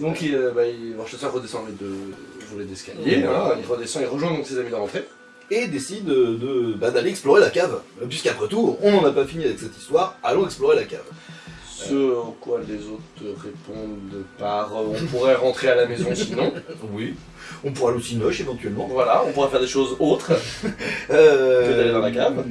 Donc il, euh, bah, il, Worcester redescend les deux volets d'escalier, Voilà. il redescend, il rejoint donc ses amis de rentrée. et décide de- de- bah, d'aller explorer la cave. Euh, Puisqu'après tout, on n'en a pas fini avec cette histoire, allons explorer la cave. Ce au quoi les autres répondent par euh, on pourrait rentrer à la maison sinon. Oui. On pourra aller au Cinoche éventuellement. Voilà, on pourrait faire des choses autres. Euh, Que d'aller dans la cave.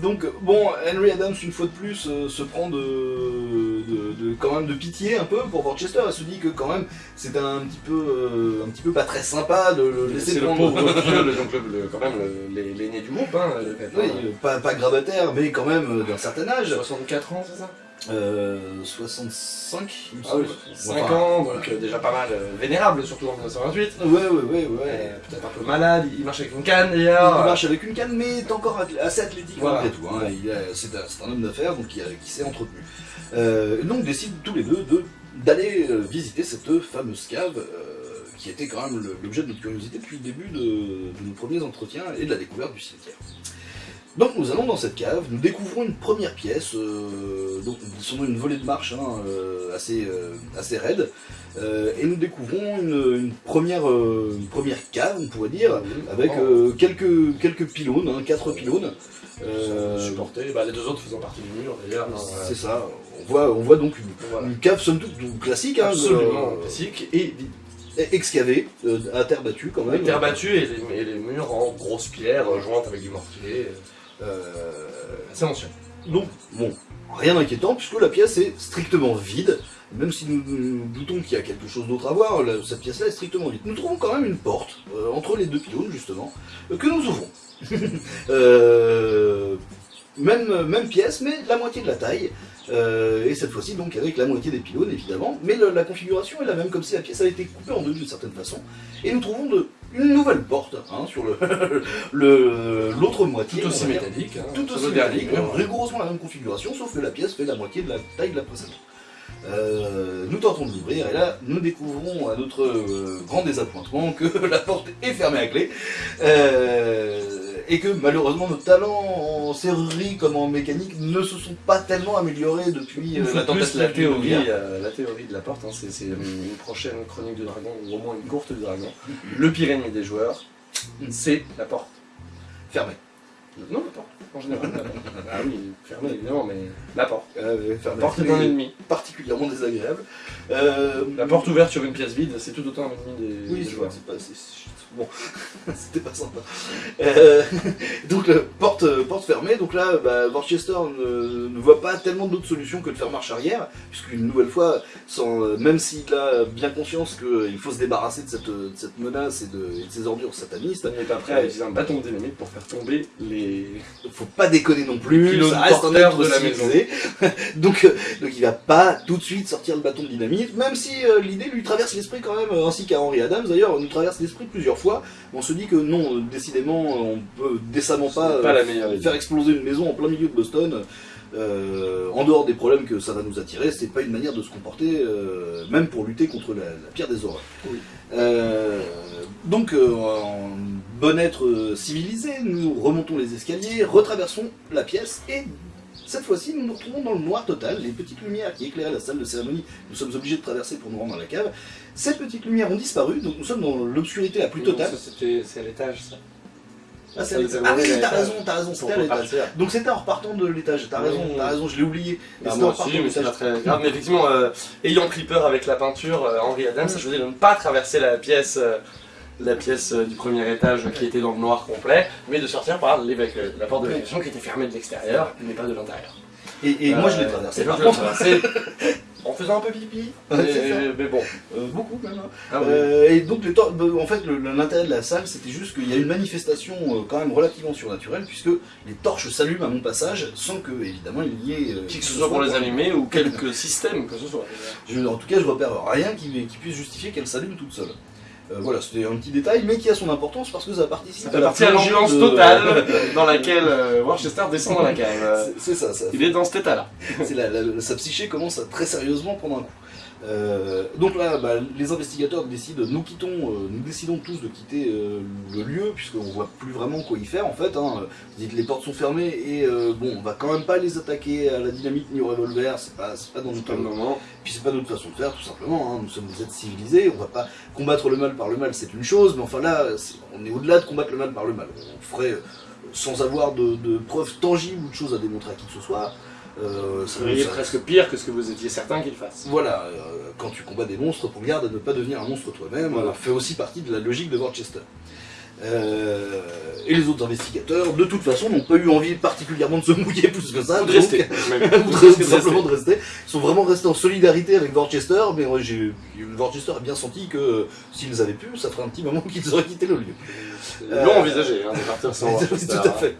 Donc bon, Henry Adams une fois de plus euh, se prend de, de, de- quand même de pitié un peu pour Worcester. Elle se dit que quand même c'est un petit peu euh, un petit peu pas très sympa de le laisser C'est le pauvre vieux, le- donc le, le- quand même l'aîné du groupe, hein, le pépin. Oui, euh, pas, pas grabataire, mais quand même euh, d'un certain âge. 64 ans, c'est ça? Euh, 65, il me Ah oui, semble. 5 Enfin, ans, donc euh, déjà pas mal euh, vénérable, surtout en 1928. Ouais, ouais, ouais, ouais. Euh, Peut-être un peu malade, il marche avec une canne Il d'ailleurs. marche avec une canne, mais est encore athlé- assez athlétique Voilà. malgré tout. hein. Il a- C'est un, c'est un homme d'affaires donc qui, a- qui s'est entretenu. Euh, donc décident tous les deux de- d'aller euh, visiter cette fameuse cave euh, qui était quand même le- l'objet de notre curiosité depuis le début de, de nos premiers entretiens et de la découverte du cimetière. Donc nous allons dans cette cave, nous découvrons une première pièce, euh, donc sur une volée de marche hein, euh, assez, euh, assez raide, et nous découvrons une, une première, une première cave, on pourrait dire, avec Oh. quelques, quelques pylônes, hein, quatre pylônes. Euh, supporté, bah, les deux autres faisant partie du mur d'ailleurs. hein, c'est ça, on voit, on voit donc une, Voilà. une cave somme toute classique, hein, Absolument classique et vide. excavée, euh, à terre battue quand même. Avec terre battue et les, et les murs en grosses pierres euh, jointes avec du mortier. Euh, C'est ancien. donc, bon, rien d'inquiétant puisque la pièce est strictement vide. Même si nous, nous doutons qu'il y a quelque chose d'autre à voir, la- cette pièce-là est strictement vide. Nous trouvons quand même une porte euh, entre les deux pylônes, justement, euh, que nous ouvrons. Euh, même, même pièce, mais la moitié de la taille. Et cette fois-ci, donc, avec la moitié des pylônes, évidemment. Mais le- la configuration est la même, comme si la pièce avait été coupée en deux d'une certaine façon. Et nous trouvons de, une nouvelle porte hein, sur le le- l'autre moitié. Tout aussi métallique. hein, Tout aussi métallique, rigoureusement la même configuration, sauf que la pièce fait la moitié de la taille de la précédente. Euh, nous tentons de l'ouvrir et là nous découvrons à notre euh, grand désappointement que la porte est fermée à clé euh, et que malheureusement nos talents en serrurerie comme en mécanique ne se sont pas tellement améliorés depuis euh, la de tentative la de théorie, euh, la théorie de la porte, hein, c'est c'est une prochaine chronique de dragon, ou au moins une courte du dragon. Le pire ennemi des joueurs, c'est la porte. fermée. Non, la porte, en général. la porte. ah oui, fermée évidemment, mais la porte. Euh, La porte est un ennemi. particulièrement désagréable. Euh, La porte ouverte sur une pièce vide, c'est tout autant un ennemi des, Oui, des joueurs. pas. Bon, c'était pas sympa. Euh, donc, euh, porte, euh, porte fermée. Donc là, bah, Worcester ne, ne voit pas tellement d'autres solutions que de faire marche arrière, puisqu'une nouvelle fois, sans, euh, même s'il a bien conscience qu'il faut se débarrasser de cette, de cette menace et de, et de ces ordures satanistes, Il n'est pas prêt à utiliser un bâton de dynamite pour faire tomber les. faut pas déconner non plus, ça reste un être de la civilisé. donc, euh, donc il va pas tout de suite sortir le bâton de dynamite, même si euh, l'idée lui traverse l'esprit quand même, euh, ainsi qu'à Henry Adams d'ailleurs, nous traverse l'esprit plusieurs fois. On se dit que non, décidément, on peut décemment pas, pas euh, la meilleure idée. faire exploser une maison en plein milieu de Boston. euh, en dehors des problèmes que ça va nous attirer, c'est pas une manière de se comporter, euh, même pour lutter contre la, la pire des horreurs. Oui. Euh, donc, en bon être civilisé, nous remontons les escaliers, retraversons la pièce et cette fois-ci, nous nous retrouvons dans le noir total. Les petites lumières qui éclairaient la salle de cérémonie, nous sommes obligés de traverser pour nous rendre dans la cave. Ces petites lumières ont disparu, donc nous sommes dans l'obscurité la plus totale. C'est à l'étage, ça. Ah, c'est Ah oui, t'as raison, t'as raison, c'était à l'étage. Donc c'était en repartant de l'étage, t'as raison, t'as raison, je l'ai oublié. Ah, c'était moi aussi, mais c'est pas très grave. Mais effectivement, euh, ayant pris peur avec la peinture, euh, Henri Adams a choisi de ne pas traverser la pièce, euh, la pièce euh, du premier étage qui était dans le noir complet, mais de sortir par l'évac- la porte de l'évacuation qui était fermée de l'extérieur, mais pas de l'intérieur. Et, et moi je l'ai Euh, traversé et par contre. en faisant un peu pipi. Ouais, mais, bon. Euh, beaucoup même. hein. Ah oui. Euh, et donc en fait l'intérêt de la salle c'était juste qu'il y a une manifestation euh, quand même relativement surnaturelle puisque les torches s'allument à mon passage sans que évidemment il y ait euh, Qui que ce soit pour les allumer ou quelques systèmes que ce soit. Je- en tout cas je repère rien qui, qui puisse justifier qu'elles s'allument toutes seules. Euh, voilà, c'était un petit détail, mais qui a son importance parce que ça participe Ça fait partie à l'ambiance de- totale dans laquelle euh, Worcester descend dans la cave. C'est- ça, ça Il est dans cet état-là. c'est la- la- sa psyché commence à très sérieusement prendre un coup. Euh, donc là, bah, les investigateurs décident, nous quittons, euh, nous décidons tous de quitter euh, le lieu puisqu'on voit plus vraiment quoi y faire en fait. Hein. Vous dites, les portes sont fermées et bon, on va quand même pas les attaquer à la dynamite ni au revolver. C'est pas, pas dans notre moment. puis c'est pas notre façon de faire, tout simplement. hein. Nous sommes des êtres civilisés, on va pas combattre le mal par le mal, c'est une chose, mais enfin là, on est au-delà de combattre le mal par le mal. On ferait, sans avoir de, de preuves tangibles ou de choses à démontrer à qui que ce soit. Euh, ça- seriez ça- presque pire que ce que vous étiez certain qu'il fasse. Voilà, euh, quand tu combats des monstres, pour garde à ne pas devenir un monstre toi-même, Voilà. euh, fait aussi partie de la logique de Worcester. Euh, et les autres investigateurs, de toute façon, n'ont pas eu envie particulièrement de se mouiller plus que ça. Ou de donc- rester. ou de rester, simplement de rester. Ils sont vraiment restés en solidarité avec Worcester, mais ouais, j'ai, Worcester a bien senti que euh, s'ils avaient pu, ça ferait un petit moment qu'ils auraient quitté le lieu. Ils l'ont envisagé hein, de partir sans Tout à fait.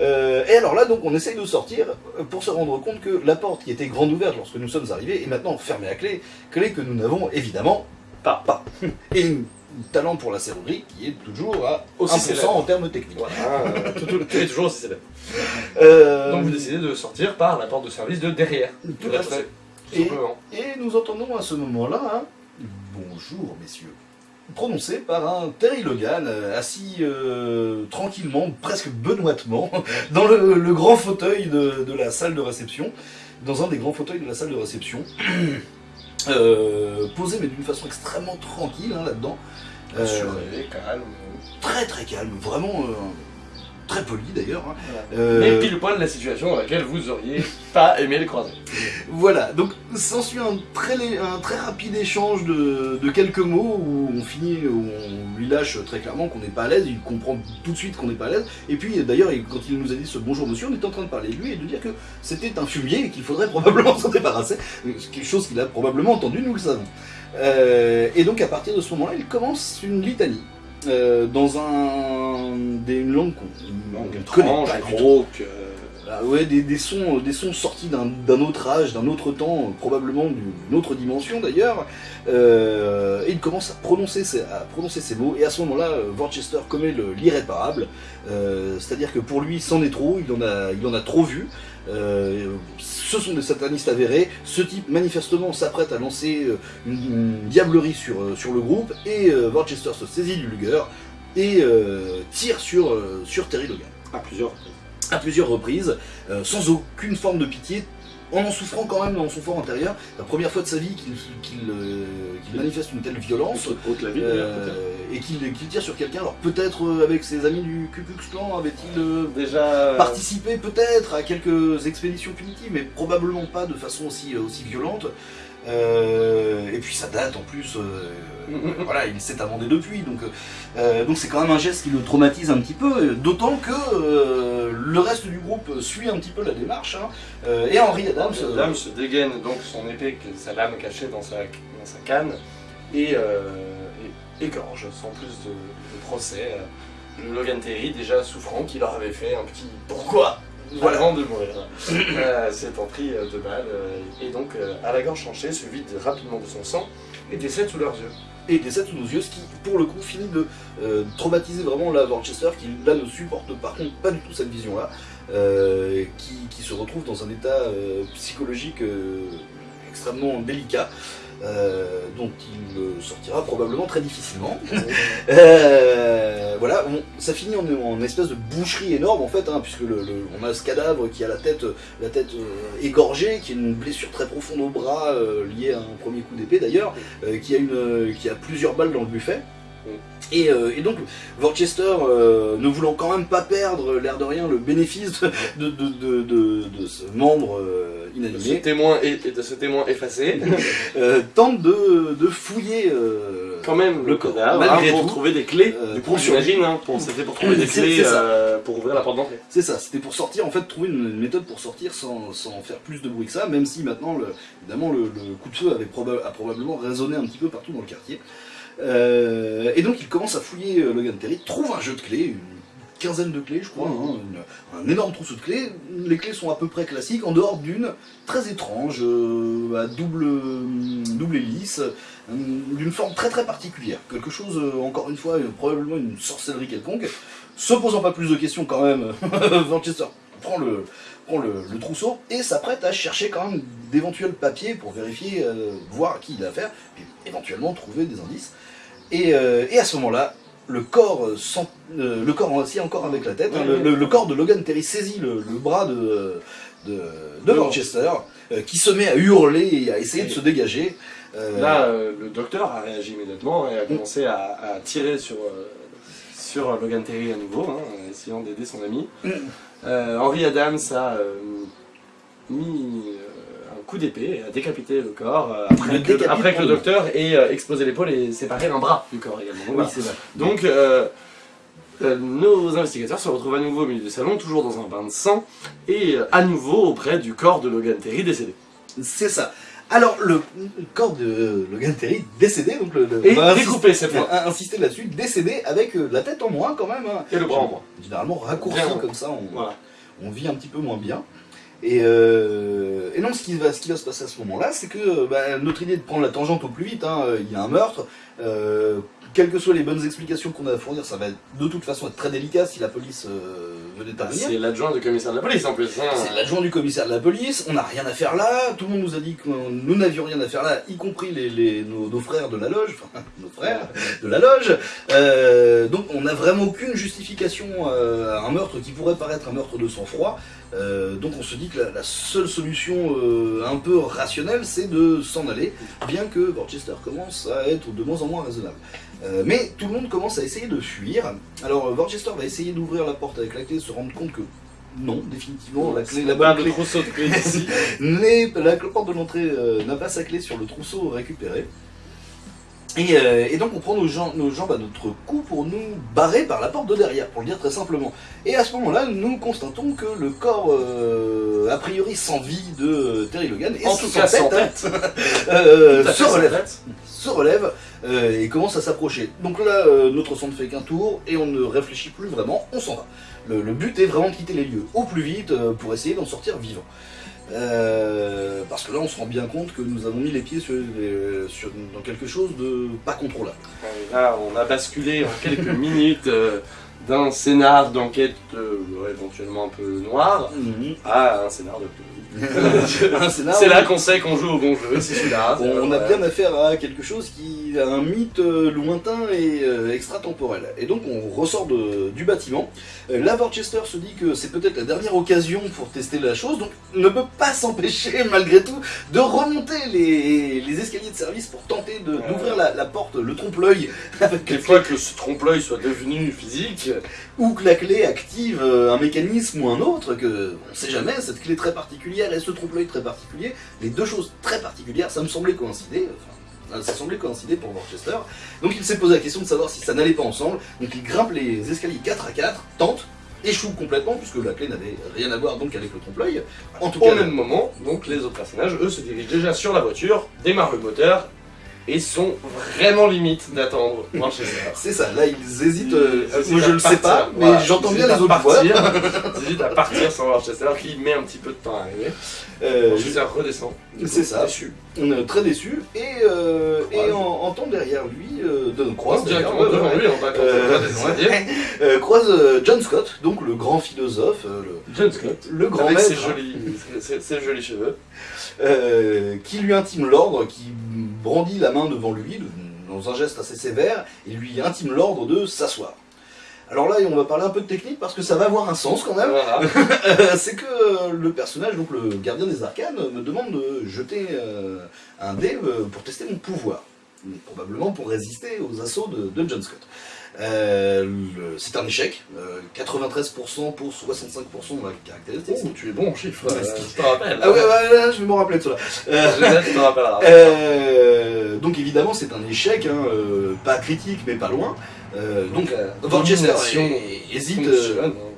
Euh, et alors là, donc, on essaye de sortir pour se rendre compte que la porte qui était grande ouverte lorsque nous sommes arrivés est maintenant fermée à clé, clé que nous n'avons évidemment Pas. pas. Et un talent pour la serrurerie qui est toujours à Aussi 1% célèbre. en termes techniques. Voilà, euh, tout, tout, tout est toujours aussi célèbre. Euh, Donc vous décidez de sortir par la porte de service de derrière. Tout à fait. Et nous entendons à ce moment-là bonjour, messieurs, prononcé par un Terry Logan, euh, assis euh, tranquillement, presque benoîtement, dans le, le grand fauteuil de, de la salle de réception, dans un des grands fauteuils de la salle de réception, euh, posé mais d'une façon extrêmement tranquille hein, là-dedans. Euh, calme. très très calme, vraiment très poli d'ailleurs. hein. Voilà. Euh, Mais pile poil la situation dans laquelle vous auriez pas aimé le croiser. Voilà, donc s'ensuit un très, un très rapide échange de, de quelques mots où on finit, où on lui lâche très clairement qu'on n'est pas à l'aise, il comprend tout de suite qu'on n'est pas à l'aise, et puis d'ailleurs il- quand il nous a dit ce bonjour monsieur, on était en train de parler de lui et de dire que c'était un fumier et qu'il faudrait probablement s'en débarrasser, quelque chose qu'il a probablement entendu, nous le savons. Euh, et donc à partir de ce moment-là, il commence une litanie. Euh, dans un, des, une langue qu'on connaît pas que... Ah ouais, des, des sons, des sons sortis d'un autre âge, d'un autre temps, euh, probablement d'une autre dimension d'ailleurs. Euh, et il commence à prononcer, ces, à prononcer ces mots, et à ce moment-là, euh, Worcester commet le- l'irréparable. Euh, C'est-à-dire que pour lui, c'en est trop, il en a, il en a trop vu. Euh, ce sont des satanistes avérés. Ce type, manifestement, s'apprête à lancer euh, une, une diablerie sur, euh, sur le groupe, et euh, Worcester se saisit du luger et euh, tire sur, sur Terry Logan À plusieurs. à plusieurs reprises, sans aucune forme de pitié, en en souffrant quand même dans son fort intérieur. La première fois de sa vie qu'il euh, manifeste une telle violence. La euh, et qu'il tire sur quelqu'un. Alors peut-être euh, avec ses amis du Ku Klux Klan avait-il Déjà... participé peut-être à quelques expéditions punitives, mais probablement pas de façon aussi, aussi violente. Euh, et puis ça date en plus, euh, voilà, il s'est amendé depuis, donc euh, donc c'est quand même un geste qui le traumatise un petit peu, d'autant que le reste du groupe suit un petit peu la démarche, hein, et Henry Adams, se dégaine donc son épée, sa lame cachée dans sa, dans sa canne, et, et égorge sans plus de, de procès le Logan Terry, déjà souffrant, qui leur avait fait un petit pourquoi Voilà. avant de mourir. euh, S'étant pris euh, de balles, euh, et donc euh, à la gorge tranchée, se vide rapidement de son sang et décède sous leurs yeux. et décède sous nos yeux, ce qui pour le coup finit de euh, traumatiser vraiment la Worcester, qui là ne supporte par contre pas du tout cette vision-là, euh, qui, qui se retrouve dans un état euh, psychologique extrêmement délicat. Euh, dont il euh, sortira probablement très difficilement. Euh, voilà, on- ça finit en, en espèce de boucherie énorme en fait, hein, puisque le, le- on a ce cadavre qui a la tête, la tête euh, égorgée, qui a une blessure très profonde au bras euh, liée à un premier coup d'épée d'ailleurs, euh, qui a une, euh, qui a plusieurs balles dans le buffet. Et, euh, et donc, Worcester, euh, ne voulant quand même pas perdre, l'air de rien, le bénéfice de, de, de, de, de- de ce membre euh, De ce inanimé, témoin, et, et de ce témoin effacé, euh, tente de, de fouiller quand même le cadavre, malgré hein, pour tout. trouver des clés. Euh, du coup, j'imagine, hein, c'était pour trouver des clés euh, pour ouvrir la porte d'entrée. C'est ça, c'était pour sortir, en fait, trouver une, méthode pour sortir sans, sans faire plus de bruit que ça, même si maintenant, le, évidemment, le, le coup de feu avait proba- a probablement résonné un petit peu partout dans le quartier. Euh, et donc, il commence à fouiller Logan Terry, trouve un jeu de clés, une de clés, je crois, hein, un énorme trousseau de clés. Les clés sont à peu près classiques, en dehors d'une très étrange, euh, à double, double hélice, euh, d'une forme très très particulière. Quelque chose, euh, encore une fois, euh, probablement une sorcellerie quelconque. Se posant pas plus de questions quand même, Manchester prend le, prend le, trousseau et s'apprête à chercher quand même d'éventuels papiers pour vérifier, euh, voir à qui il a affaire, puis éventuellement trouver des indices. Et, euh, et à ce moment-là, le corps, euh, sans- euh, le corps aussi encore avec la tête, hein, le, corps de Logan Terry saisit le, le bras de, de, Manchester, euh, qui se met à hurler et à essayer de se dégager. Euh, Là, le docteur a réagi immédiatement et a commencé à, à tirer sur, sur Logan Terry à nouveau, hein, essayant d'aider son ami. Mm. Henry Adams a mis coup d'épée et a décapité le corps euh, après, Le que, décapite après que le docteur ait euh, explosé l'épaule et séparé un bras du corps également. oui, Voilà. c'est vrai. Donc, euh, euh, nos investigateurs se retrouvent à nouveau au milieu du salon, toujours dans un bain de sang, et à nouveau auprès du corps de Logan Terry décédé. C'est ça. Alors, le corps de Logan Terry décédé, donc le, le- Et découpé cette fois. insister là-dessus, décédé avec la tête en moins quand même. hein. Et le bras en moins. Généralement raccourci Bien. comme ça, on, Voilà. on vit un petit peu moins bien. Et, euh, non, ce qui, va, qui se passer à ce moment-là, c'est que euh, bah, notre idée de prendre la tangente au plus vite, hein, euh, il y a un meurtre, euh, quelles que soient les bonnes explications qu'on a à fournir, ça va de toute façon être très délicat si la police euh, venait Bah, intervenir. c'est l'adjoint du commissaire de la police en plus. hein. C'est l'adjoint du commissaire de la police, on n'a rien à faire là, tout le monde nous a dit que nous n'avions rien à faire là, y compris les, les- nos, nos frères de la loge, enfin nos frères de la loge. Euh, donc on n'a vraiment aucune justification euh, à un meurtre qui pourrait paraître un meurtre de sang-froid. Euh, donc on se dit que la, la seule solution un peu rationnelle, c'est de s'en aller, bien que Worcester commence à être de moins en moins raisonnable. Euh, mais tout le monde commence à essayer de fuir. Alors euh, Worcester va essayer d'ouvrir la porte avec la clé, se rendre compte que non, définitivement, la clé, la Pas bonne de clé trousseau de clés ici. n'est- la porte de l'entrée euh, n'a pas sa clé sur le trousseau récupéré. Et, euh, et donc on prend nos, jambes- nos jambes à notre cou pour nous barrer par la porte de derrière, pour le dire très simplement. Et à ce moment-là, nous constatons que le corps, euh, a priori sans vie de euh, Terry Logan, et En tout cas, sans tête. se relève se relève et commence à s'approcher. Donc là, notre sang ne fait qu'un tour et on ne réfléchit plus vraiment, on s'en va. Le, le but est vraiment de quitter les lieux au plus vite pour essayer d'en sortir vivant. Euh, parce que là, on se rend bien compte que nous avons mis les pieds sur, sur- dans quelque chose de pas contrôlable. Là, on a basculé en quelques minutes euh, d'un scénar d'enquête euh, éventuellement un peu noir à un scénar de C'est là qu'on sait qu'on joue au bon jeu, c'est celui-là. on, on a bien affaire à quelque chose qui un mythe euh, lointain et euh, extratemporel. Et donc on ressort de- du bâtiment. Euh, là, Worcester se dit que c'est peut-être la dernière occasion pour tester la chose, donc ne peut pas s'empêcher, malgré tout, de remonter les, les escaliers de service pour tenter d'ouvrir la, la porte, le trompe-l'œil, Une fois que ce trompe-l'œil soit devenu physique, ou que la clé active un mécanisme ou un autre, que on sait jamais, cette clé très particulière et ce trompe-l'œil très particulier, les deux choses très particulières, ça me semblait coïncider, enfin, ça semblait coïncider pour Worcester, donc il s'est posé la question de savoir si ça n'allait pas ensemble, donc il grimpe les escaliers 4 à 4, tente, échoue complètement, puisque la clé n'avait rien à voir donc avec le trompe-l'œil, en tout au cas, même moment, donc les autres personnages, eux, se dirigent déjà sur la voiture, démarrent le moteur et sont vraiment limite d'attendre Manchester. c'est ça, là ils hésitent, euh, moi je le sais partir, pas, mais voilà. j'entends bien les autres à voix. partir, Ils hésitent à partir sans Manchester qui met un petit peu de temps à arriver. Euh, redescend. C'est ça. Déçu. On est très déçu et, euh, et en, derrière lui, euh, de croise directement d'ailleurs, devant lui, euh, euh, croise euh, John Scott, donc le grand philosophe, euh, le, John Scott. le grand Avec maître, ses jolis, ses, ses jolis cheveux. euh, qui lui intime l'ordre, qui brandit la main devant lui dans un geste assez sévère et lui intime l'ordre de s'asseoir. Alors là, on va parler un peu de technique parce que ça va avoir un sens quand même. Voilà. C'est que euh, le personnage, donc le gardien des arcanes, me demande de jeter euh, un dé euh, pour tester mon pouvoir. Probablement pour résister aux assauts de, de John Scott. Euh, c'est un échec, euh, 93% pour 65% de la caractéristique. Oh, tu es bon en chiffres, Ouais, euh, je te rappelle. Ah ouais, ouais, ouais, je vais m'en rappeler de cela. Euh, Je te rappellerai. euh, donc évidemment c'est un échec, hein, euh, pas critique mais pas loin. Euh, donc euh, domination hé- hésite, fonctionne, euh.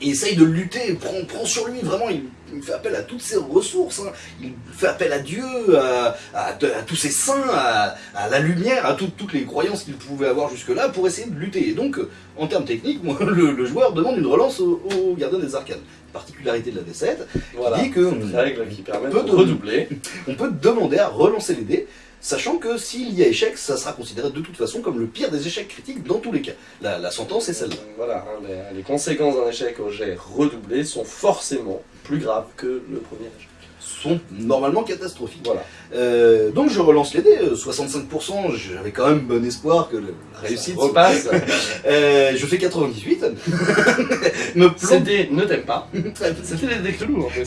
Et essaye de lutter, prend, prend sur lui, vraiment, il, il fait appel à toutes ses ressources, hein. il fait appel à Dieu, à, à- à tous ses saints, à, la lumière, à tout- toutes les croyances qu'il pouvait avoir jusque-là pour essayer de lutter. Et donc, euh, en termes techniques, moi, le, le joueur demande une relance au, au gardien des arcanes. Particularité de la D7, Voilà. dit que Règle qui permet de- redoubler. on peut demander à relancer les dés, sachant que s'il y a échec, ça sera considéré de toute façon comme le pire des échecs critiques dans tous les cas. La, la sentence est celle-là. Donc Voilà, hein, les, les conséquences d'un échec au jet redoublé sont forcément plus graves que le premier échec. sont normalement catastrophiques. Voilà. Euh, donc je relance les dés, euh, 65%, j'avais quand même bon espoir que la réussite... Repasse. Euh, je fais 98. Me Ces plante dés ne t'aiment pas. C'était des dés Cthulhu en plus.